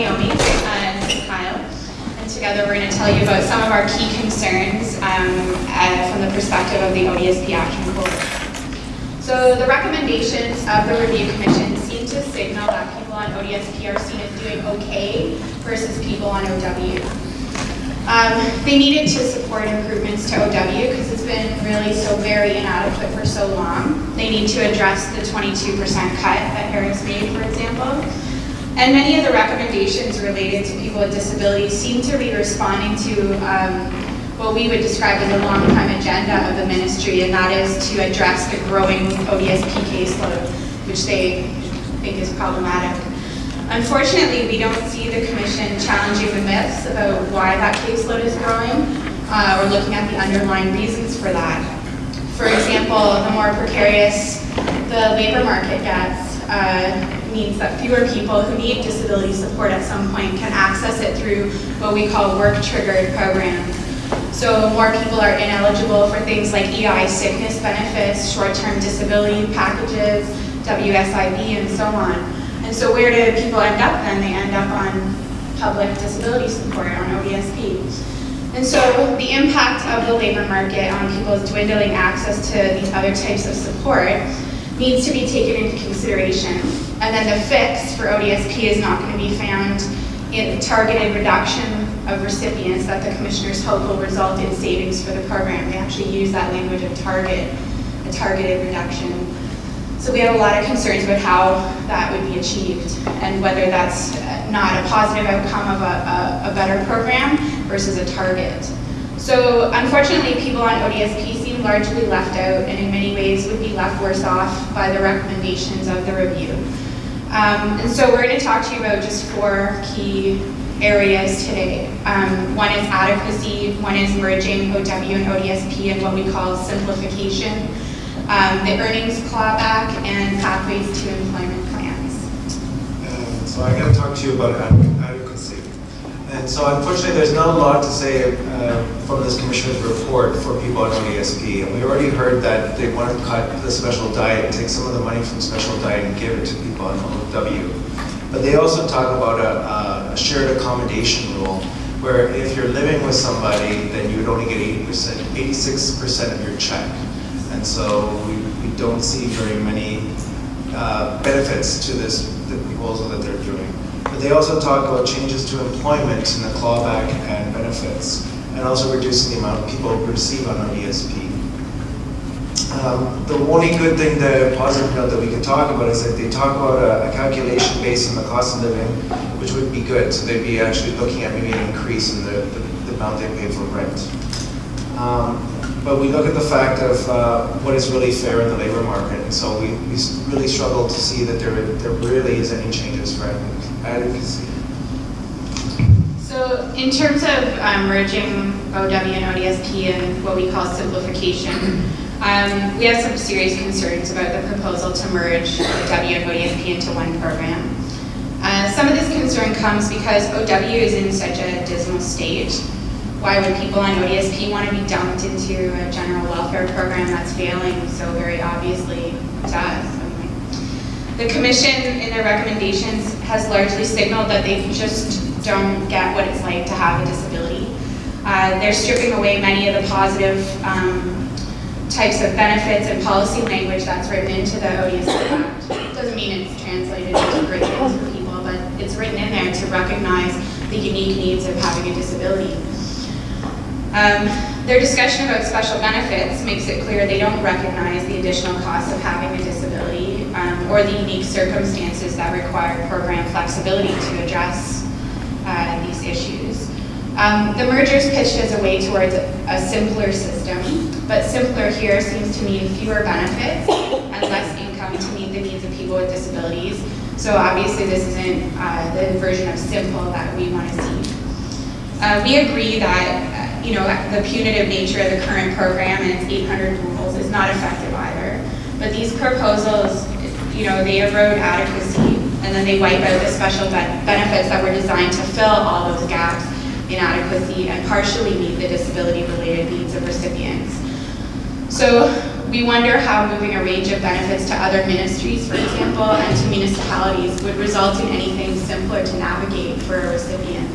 Naomi and Kyle, and together we're going to tell you about some of our key concerns um, uh, from the perspective of the ODSP Action Court. So the recommendations of the Review Commission seem to signal that people on ODSP are seen as doing okay versus people on OW. Um, they needed to support improvements to OW because it's been really so very inadequate for so long. They need to address the 22% cut that Harris made, for example. And many of the recommendations related to people with disabilities seem to be responding to um, what we would describe as a long-time agenda of the ministry, and that is to address the growing ODSP caseload, which they think is problematic. Unfortunately, we don't see the Commission challenging the myths about why that caseload is growing uh, or looking at the underlying reasons for that. For example, the more precarious the labor market gets uh, means that fewer people who need disability support at some point can access it through what we call work-triggered programs. So more people are ineligible for things like EI sickness benefits, short-term disability packages, WSIB, and so on. And so where do people end up then? They end up on public disability support, on ODSP. And so the impact of the labor market on people's dwindling access to these other types of support needs to be taken into consideration. And then the fix for ODSP is not going to be found in the targeted reduction of recipients that the commissioners hope will result in savings for the program. They actually use that language of target, a targeted reduction. So we have a lot of concerns about how that would be achieved and whether that's not a positive outcome of a, a, a better program versus a target. So unfortunately, people on ODSP largely left out and in many ways would be left worse off by the recommendations of the review. Um, and so we're going to talk to you about just four key areas today. Um, one is adequacy, one is merging OW and ODSP and what we call simplification, um, the earnings clawback, and pathways to employment plans. Uh, so I'm going to talk to you about adequacy. And so unfortunately there's not a lot to say uh, from this commissioner's report for people on ODSP. And we already heard that they want to cut the special diet take some of the money from special diet and give it to people on OW. But they also talk about a, a shared accommodation rule where if you're living with somebody, then you would only get 80%, 86% of your check. And so we, we don't see very many uh, benefits to this the proposal that they're doing. But they also talk about changes to employment and the clawback and benefits, and also reducing the amount people receive on ODSP. Um, the only good thing, the positive note that we can talk about is that they talk about a, a, calculation based on the cost of living, which would be good. So they'd be actually looking at maybe an increase in the, the, the amount they pay for rent. Um, but we look at the fact of uh, what is really fair in the labor market, and so we, we really struggle to see that there, there really is any changes for advocacy. So in terms of um, merging OW and ODSP and what we call simplification, um, we have some serious concerns about the proposal to merge OW and ODSP into one program. Uh, some of this concern comes because OW is in such a dismal state why would people on ODSP want to be dumped into a general welfare program that's failing so very obviously to us? The commission in their recommendations has largely signaled that they just don't get what it's like to have a disability. Uh, they're stripping away many of the positive um, types of benefits and policy language that's written into the ODSP Act. It doesn't mean it's translated into great things for people, but it's written in there to recognize the unique needs of having a disability. Um, their discussion about special benefits makes it clear they don't recognize the additional costs of having a disability um, or the unique circumstances that require program flexibility to address uh, these issues. Um, the merger is pitched as a way towards a, simpler system, but simpler here seems to mean fewer benefits and less income to meet the needs of people with disabilities. So obviously this isn't uh, the version of simple that we want to see. Uh, we agree that you know, the punitive nature of the current program and its 800 rules is not effective either. But these proposals, you know, they erode adequacy and then they wipe out the special benefits that were designed to fill all those gaps in adequacy and partially meet the disability-related needs of recipients. So We wonder how moving a range of benefits to other ministries, for example, and to municipalities would result in anything simpler to navigate for a recipient.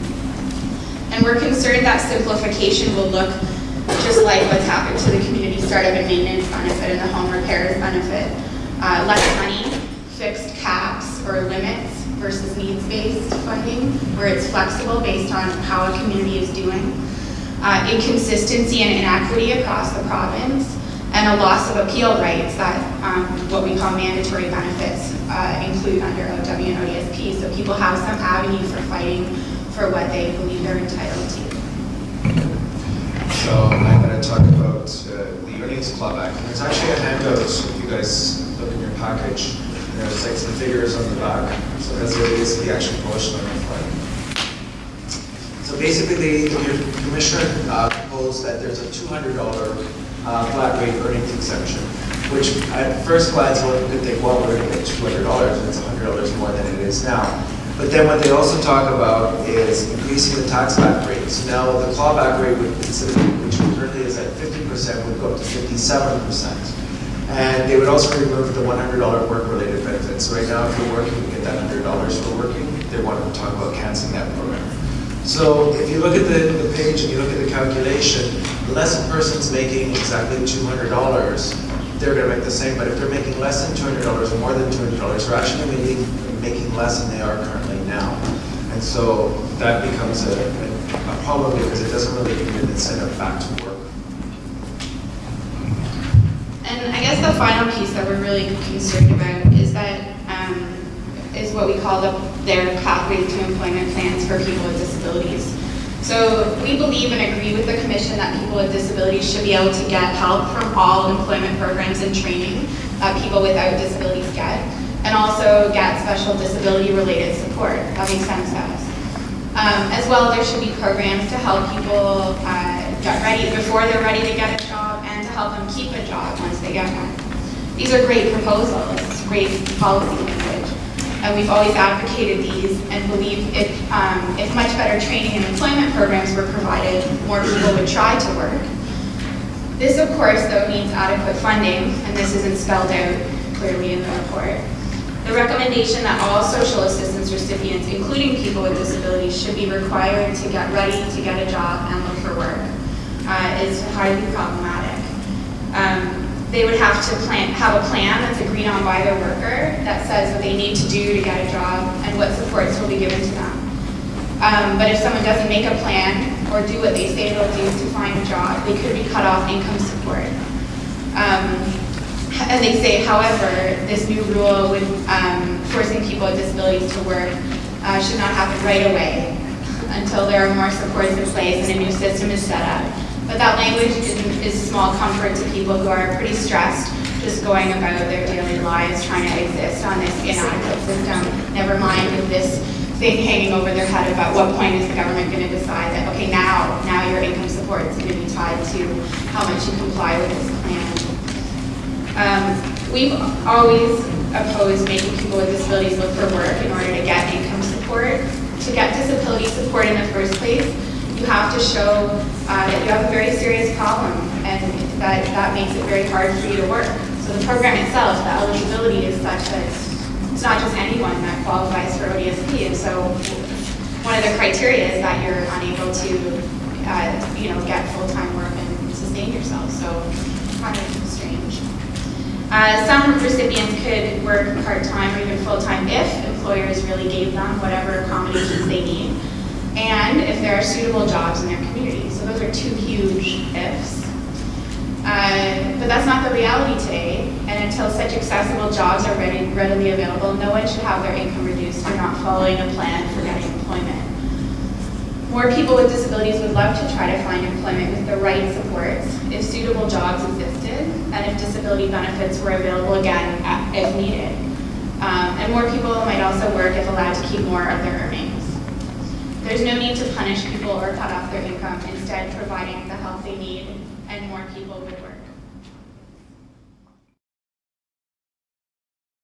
And we're concerned that simplification will look just like what's happened to the community startup and maintenance benefit and the home repairs benefit. Uh, less money, fixed caps or limits versus needs-based funding, where it's flexible based on how a community is doing. Uh, inconsistency and inequity across the province, and a loss of appeal rights that um, what we call mandatory benefits uh, include under OW and ODSP. So people have some avenue for fighting for what they believe they're entitled to. So I'm going to talk about uh, the earnings clawback. And there's actually a handout, if you guys look in your package, there's like some figures on the back. So that's what it is, the actual published on the front. So basically, the commissioner uh, proposed that there's a $200 uh, flat rate earnings exemption, which at first glance, one could think, well, we're going to get $200, it's $100 more than it is now. But then what they also talk about is increasing the tax back rate. So now the clawback rate would consider, which currently is at 50%, would go up to 57%. And they would also remove the $100 work-related benefits. Right now, if you're working, you get that $100 for working. They want to talk about canceling that program. So if you look at the, the page and you look at the calculation, unless a person's making exactly $200, they're going to make the same. But if they're making less than $200 or more than $200, they're actually going making, making less than they are currently now. And so that becomes a, a problem because it doesn't really give an incentive back to work. And I guess the final piece that we're really concerned about is that um, is what we call the, their pathway to employment plans for people with disabilities. So we believe and agree with the commission that people with disabilities should be able to get help from all employment programs and training that people without disabilities get, and also get special disability related support. That makes sense us. Um, as well, there should be programs to help people uh, get ready before they're ready to get a job and to help them keep a job once they get one. These are great proposals, great policy language, and we've always advocated these and believe if, um, if much better training and employment programs were provided, more people would try to work. This, of course, though, needs adequate funding, and this isn't spelled out clearly in the report. The recommendation that all social assistance recipients, including people with disabilities, should be required to get ready to get a job and look for work uh, is highly problematic. Um, they would have to plan, have a plan that's agreed on by their worker that says what they need to do to get a job and what supports will be given to them. Um, but if someone doesn't make a plan or do what they say they'll do to find a job, they could be cut off income support. Um, and they say, however, this new rule would um, forcing people with disabilities to work uh, should not happen right away until there are more supports in place and a new system is set up. But that language is, is small comfort to people who are pretty stressed just going about their daily lives trying to exist on this inadequate system. Never mind with this thing hanging over their head about what point is the government going to decide that, okay, now, now your income support is going to be tied to how much you comply with this. Um, we've always opposed making people with disabilities look for work in order to get income support. To get disability support in the first place, you have to show uh, that you have a very serious problem and that, that makes it very hard for you to work. So the program itself, the eligibility is such that it's not just anyone that qualifies for ODSP. And so one of the criteria is that you're unable to uh, you know, get full-time work and sustain yourself. So kind of strange. Uh, some recipients could work part-time or even full-time if employers really gave them whatever accommodations they need, and if there are suitable jobs in their community. So those are two huge ifs. Uh, but that's not the reality today, and until such accessible jobs are ready, readily available, no one should have their income reduced for not following a plan for getting employment. More people with disabilities would love to try to find employment with the right supports if suitable jobs if disability benefits were available again if needed. Um, and more people might also work if allowed to keep more of their earnings. There's no need to punish people or cut off their income, instead providing the help they need and more people would work.